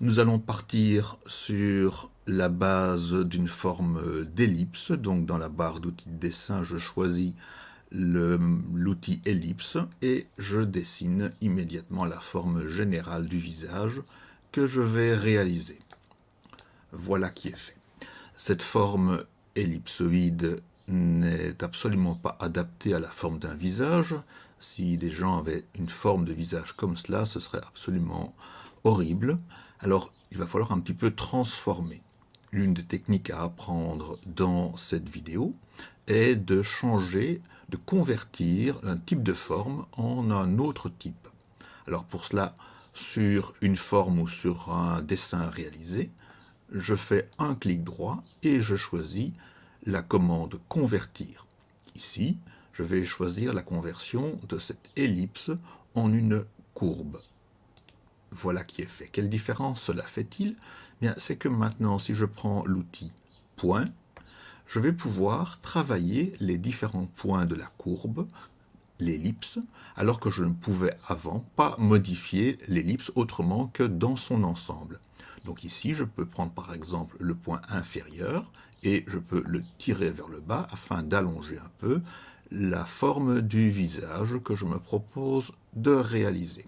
Nous allons partir sur la base d'une forme d'ellipse. Donc dans la barre d'outils de dessin, je choisis l'outil ellipse et je dessine immédiatement la forme générale du visage que je vais réaliser. Voilà qui est fait. Cette forme ellipsoïde n'est absolument pas adaptée à la forme d'un visage. Si des gens avaient une forme de visage comme cela, ce serait absolument horrible. Alors, il va falloir un petit peu transformer. L'une des techniques à apprendre dans cette vidéo est de changer, de convertir un type de forme en un autre type. Alors pour cela, sur une forme ou sur un dessin réalisé, je fais un clic droit et je choisis la commande convertir. Ici, je vais choisir la conversion de cette ellipse en une courbe. Voilà qui est fait. Quelle différence cela fait-il? Bien, c'est que maintenant, si je prends l'outil point, je vais pouvoir travailler les différents points de la courbe, l'ellipse, alors que je ne pouvais avant pas modifier l'ellipse autrement que dans son ensemble. Donc ici, je peux prendre par exemple le point inférieur et je peux le tirer vers le bas afin d'allonger un peu la forme du visage que je me propose de réaliser.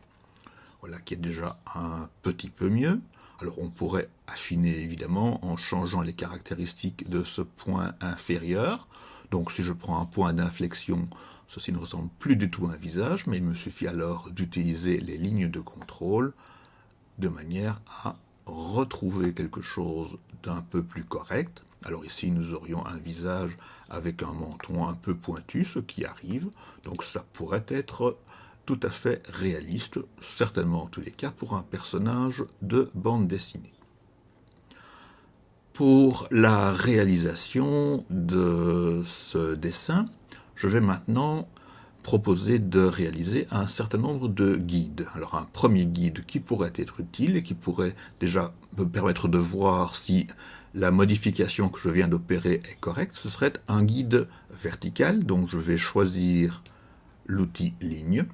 Voilà qui est déjà un petit peu mieux. Alors on pourrait affiner évidemment en changeant les caractéristiques de ce point inférieur. Donc si je prends un point d'inflexion, ceci ne ressemble plus du tout à un visage, mais il me suffit alors d'utiliser les lignes de contrôle de manière à retrouver quelque chose d'un peu plus correct. Alors ici, nous aurions un visage avec un menton un peu pointu, ce qui arrive. Donc ça pourrait être tout à fait réaliste, certainement en tous les cas pour un personnage de bande dessinée. Pour la réalisation de ce dessin, je vais maintenant proposer de réaliser un certain nombre de guides. Alors un premier guide qui pourrait être utile et qui pourrait déjà me permettre de voir si la modification que je viens d'opérer est correcte, ce serait un guide vertical. Donc je vais choisir l'outil ligne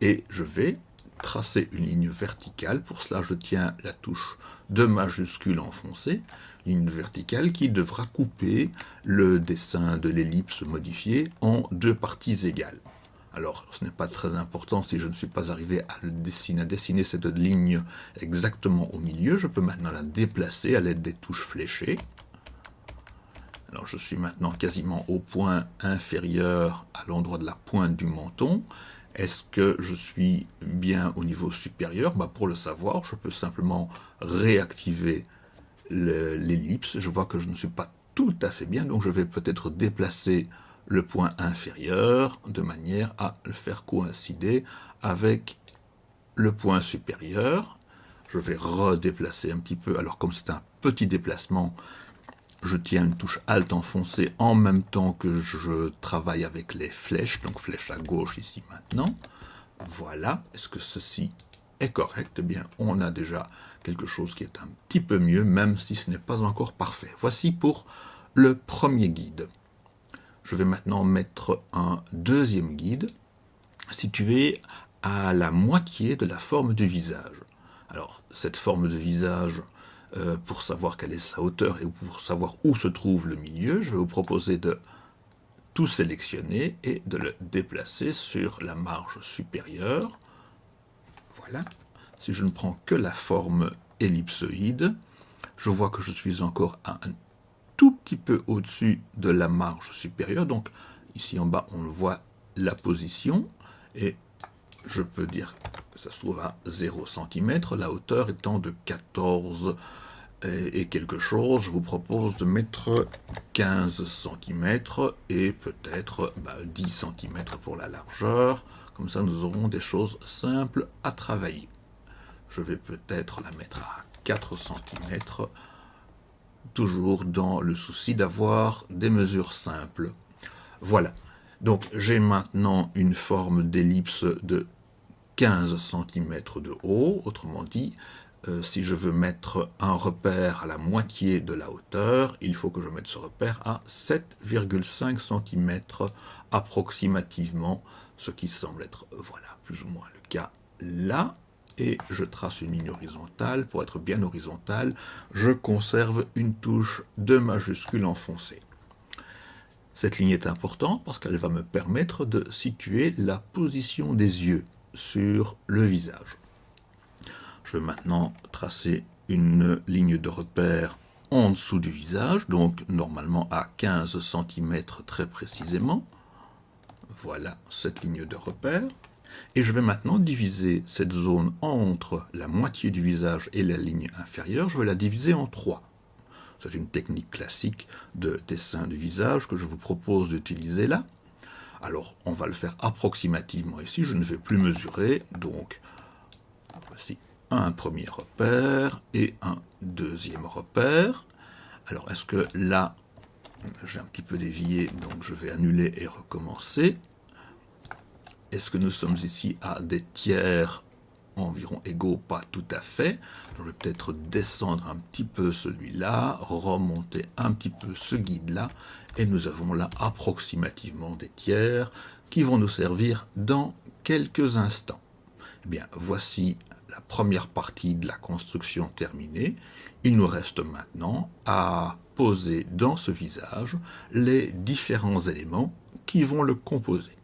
et je vais tracer une ligne verticale. Pour cela, je tiens la touche de majuscule enfoncée, ligne verticale qui devra couper le dessin de l'ellipse modifié en deux parties égales. Alors, ce n'est pas très important si je ne suis pas arrivé à, dessiner, à dessiner cette ligne exactement au milieu. Je peux maintenant la déplacer à l'aide des touches fléchées. Alors, je suis maintenant quasiment au point inférieur à l'endroit de la pointe du menton. Est-ce que je suis bien au niveau supérieur? Bah, Pour le savoir, je peux simplement réactiver l'ellipse. Je vois que je ne suis pas tout à fait bien, donc je vais peut-être déplacer le point inférieur de manière à le faire coïncider avec le point supérieur. Je vais redéplacer un petit peu. Alors comme c'est un petit déplacement, je tiens une touche Alt enfoncée en même temps que je travaille avec les flèches, donc flèche à gauche ici maintenant. Voilà, est-ce que ceci est correct? Eh bien, on a déjà quelque chose qui est un petit peu mieux, même si ce n'est pas encore parfait. Voici pour le premier guide. Je vais maintenant mettre un deuxième guide situé à la moitié de la forme du visage. Alors, cette forme de visage, euh, pour savoir quelle est sa hauteur et pour savoir où se trouve le milieu, je vais vous proposer de tout sélectionner et de le déplacer sur la marge supérieure. Voilà. Si je ne prends que la forme ellipsoïde, je vois que je suis encore à un tout petit peu au-dessus de la marge supérieure. Donc ici en bas, on voit la position et je peux dire que ça se trouve à 0 cm, la hauteur étant de 14 et, quelque chose. Je vous propose de mettre 15 cm et peut-être 10 bah, cm pour la largeur. Comme ça, nous aurons des choses simples à travailler. Je vais peut-être la mettre à 4 cm toujours dans le souci d'avoir des mesures simples. Voilà. Donc j'ai maintenant une forme d'ellipse de 15 cm de haut, autrement dit, euh, si je veux mettre un repère à la moitié de la hauteur, il faut que je mette ce repère à 7,5 cm approximativement, ce qui semble être, voilà, plus ou moins le cas là. et je trace une ligne horizontale. Pour être bien horizontale, je conserve une touche de majuscule enfoncée. Cette ligne est importante parce qu'elle va me permettre de situer la position des yeux sur le visage. Je vais maintenant tracer une ligne de repère en dessous du visage, donc normalement à 15 cm très précisément. Voilà cette ligne de repère. Et je vais maintenant diviser cette zone entre la moitié du visage et la ligne inférieure, je vais la diviser en trois. C'est une technique classique de dessin du visage que je vous propose d'utiliser là. Alors, on va le faire approximativement ici, je ne vais plus mesurer, donc voici un premier repère et un deuxième repère. Alors, est-ce que là, j'ai un petit peu dévié, donc je vais annuler et recommencer. Est-ce que nous sommes ici à des tiers environ égaux Pas tout à fait. Je vais peut-être descendre un petit peu celui-là, remonter un petit peu ce guide-là, et nous avons là approximativement des tiers qui vont nous servir dans quelques instants. Eh bien, voici la première partie de la construction terminée. Il nous reste maintenant à poser dans ce visage les différents éléments qui vont le composer.